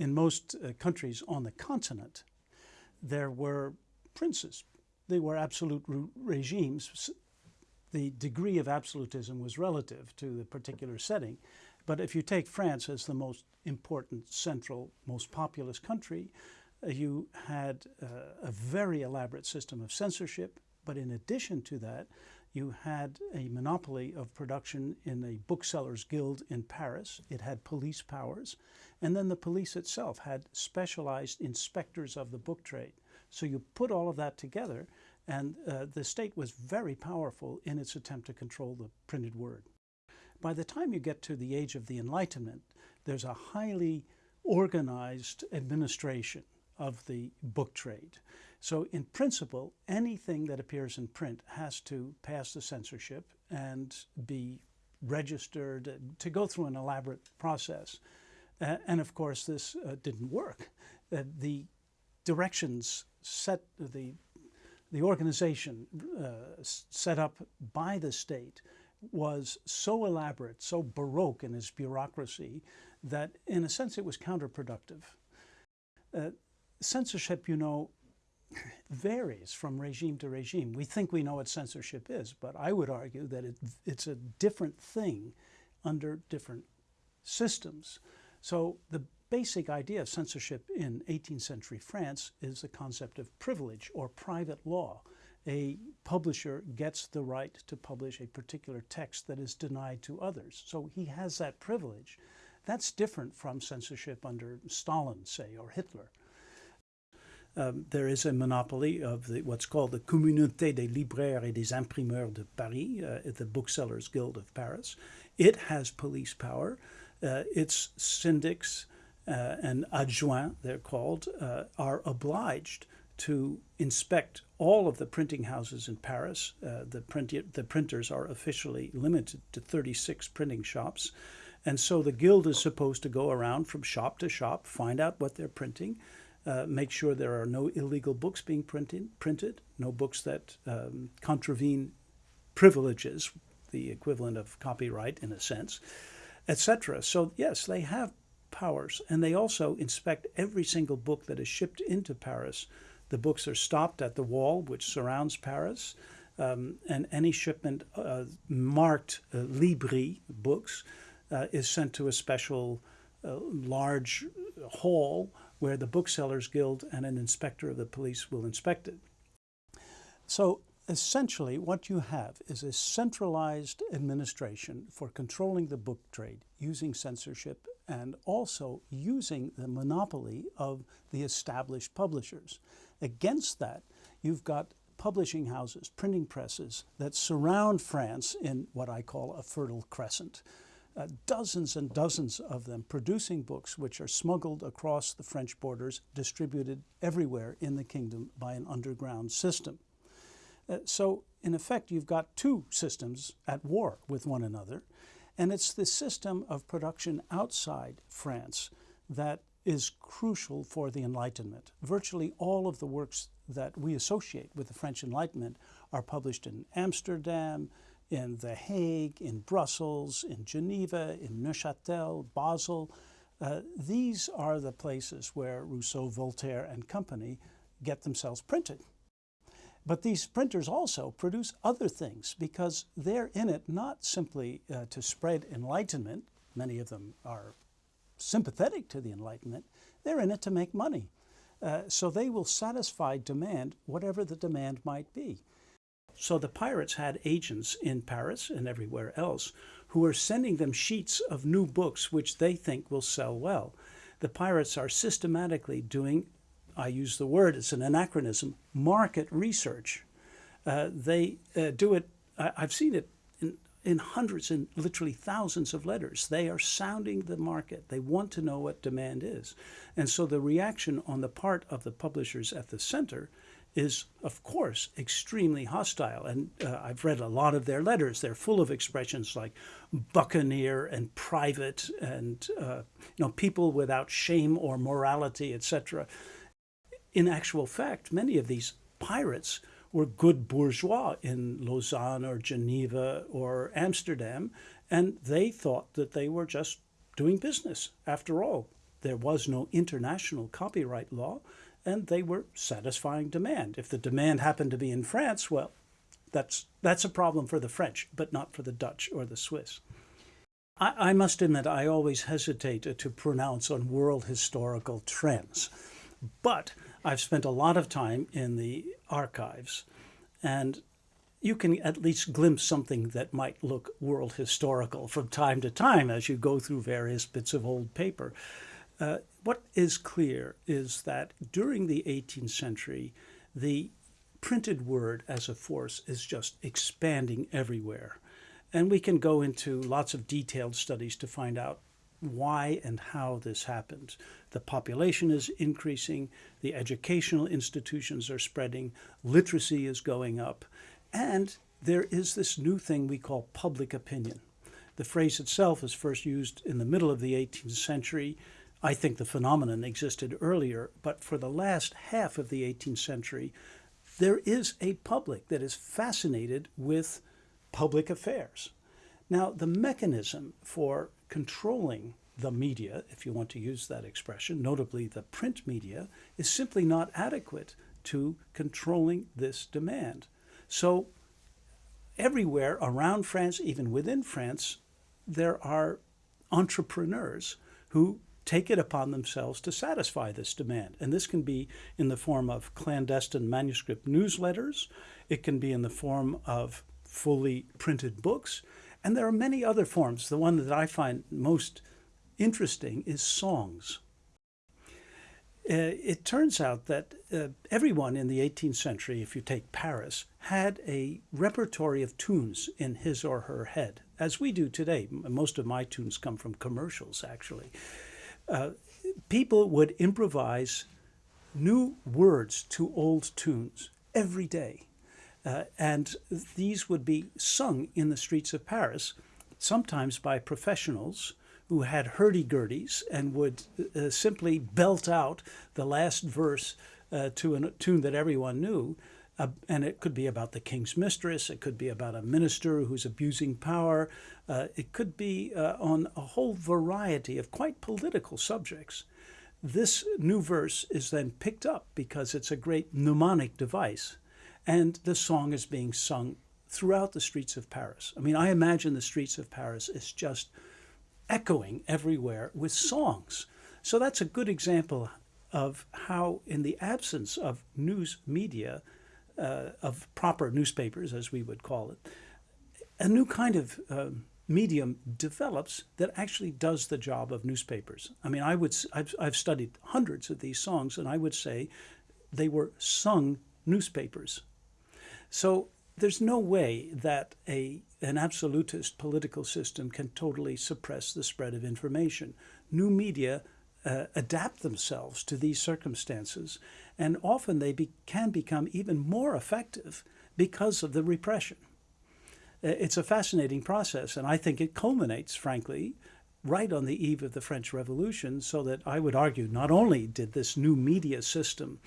in most uh, countries on the continent, there were princes. They were absolute re regimes. The degree of absolutism was relative to the particular setting. But if you take France as the most important, central, most populous country, uh, you had uh, a very elaborate system of censorship. But in addition to that, you had a monopoly of production in a booksellers guild in Paris. It had police powers. And then the police itself had specialized inspectors of the book trade. So you put all of that together, and uh, the state was very powerful in its attempt to control the printed word. By the time you get to the age of the Enlightenment, there's a highly organized administration of the book trade. So in principle, anything that appears in print has to pass the censorship and be registered, to go through an elaborate process. Uh, and of course, this uh, didn't work. Uh, the directions set, the, the organization uh, set up by the state was so elaborate, so baroque in its bureaucracy, that in a sense it was counterproductive. Uh, censorship, you know, varies from regime to regime. We think we know what censorship is, but I would argue that it, it's a different thing under different systems. So the basic idea of censorship in 18th century France is the concept of privilege or private law. A publisher gets the right to publish a particular text that is denied to others. So he has that privilege. That's different from censorship under Stalin, say, or Hitler um, there is a monopoly of the, what's called the Communauté des libraires et des imprimeurs de Paris, uh, the Booksellers Guild of Paris. It has police power. Uh, its syndics uh, and adjoints, they're called, uh, are obliged to inspect all of the printing houses in Paris. Uh, the, print, the printers are officially limited to 36 printing shops. And so the guild is supposed to go around from shop to shop, find out what they're printing, uh, make sure there are no illegal books being printed, printed no books that um, contravene privileges, the equivalent of copyright in a sense, etc. So yes, they have powers, and they also inspect every single book that is shipped into Paris. The books are stopped at the wall which surrounds Paris, um, and any shipment uh, marked uh, Libri books uh, is sent to a special uh, large hall where the Booksellers Guild and an inspector of the police will inspect it. So essentially what you have is a centralized administration for controlling the book trade using censorship and also using the monopoly of the established publishers. Against that, you've got publishing houses, printing presses that surround France in what I call a fertile crescent uh, dozens and dozens of them producing books which are smuggled across the French borders, distributed everywhere in the kingdom by an underground system. Uh, so in effect, you've got two systems at war with one another, and it's the system of production outside France that is crucial for the Enlightenment. Virtually all of the works that we associate with the French Enlightenment are published in Amsterdam, in The Hague, in Brussels, in Geneva, in Neuchâtel, Basel. Uh, these are the places where Rousseau, Voltaire, and company get themselves printed. But these printers also produce other things because they're in it not simply uh, to spread enlightenment, many of them are sympathetic to the Enlightenment, they're in it to make money. Uh, so they will satisfy demand, whatever the demand might be. So the pirates had agents in Paris and everywhere else who are sending them sheets of new books which they think will sell well. The pirates are systematically doing, I use the word, it's an anachronism, market research. Uh, they uh, do it, I, have seen it in, in hundreds and literally thousands of letters. They are sounding the market. They want to know what demand is. And so the reaction on the part of the publishers at the center is, of course, extremely hostile. And uh, I've read a lot of their letters. They're full of expressions like buccaneer and private and, uh, you know, people without shame or morality, etc. In actual fact, many of these pirates were good bourgeois in Lausanne or Geneva or Amsterdam, and they thought that they were just doing business after all. There was no international copyright law, and they were satisfying demand. If the demand happened to be in France, well, that's, that's a problem for the French, but not for the Dutch or the Swiss. I, I must admit, I always hesitate to pronounce on world historical trends, but I've spent a lot of time in the archives, and you can at least glimpse something that might look world historical from time to time as you go through various bits of old paper. Uh, what is clear is that during the 18th century, the printed word as a force is just expanding everywhere. And we can go into lots of detailed studies to find out why and how this happened. The population is increasing, the educational institutions are spreading, literacy is going up, and there is this new thing we call public opinion. The phrase itself is first used in the middle of the 18th century. I think the phenomenon existed earlier, but for the last half of the 18th century, there is a public that is fascinated with public affairs. Now, the mechanism for controlling the media, if you want to use that expression, notably the print media, is simply not adequate to controlling this demand. So everywhere around France, even within France, there are entrepreneurs who take it upon themselves to satisfy this demand. And this can be in the form of clandestine manuscript newsletters, it can be in the form of fully printed books, and there are many other forms. The one that I find most interesting is songs. Uh, it turns out that uh, everyone in the 18th century, if you take Paris, had a repertory of tunes in his or her head, as we do today. Most of my tunes come from commercials, actually. People would improvise new words to old tunes every day. Uh, and these would be sung in the streets of Paris, sometimes by professionals who had hurdy-gurdies and would uh, simply belt out the last verse uh, to a tune that everyone knew. Uh, and it could be about the king's mistress. It could be about a minister who's abusing power. Uh, it could be uh, on a whole variety of quite political subjects. This new verse is then picked up because it's a great mnemonic device. And the song is being sung throughout the streets of Paris. I mean, I imagine the streets of Paris is just echoing everywhere with songs. So that's a good example of how, in the absence of news media, uh, of proper newspapers, as we would call it, a new kind of um, medium develops that actually does the job of newspapers. I mean, I would I've, I've studied hundreds of these songs, and I would say they were sung newspapers. So there's no way that a, an absolutist political system can totally suppress the spread of information. New media uh, adapt themselves to these circumstances, and often they be, can become even more effective because of the repression. Uh, it's a fascinating process, and I think it culminates, frankly, right on the eve of the French Revolution, so that I would argue not only did this new media system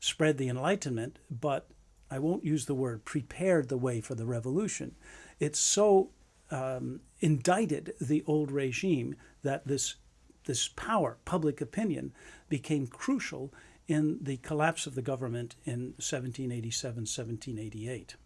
spread the Enlightenment, but I won't use the word prepared the way for the revolution. It so um, indicted the old regime that this, this power, public opinion, became crucial in the collapse of the government in 1787, 1788.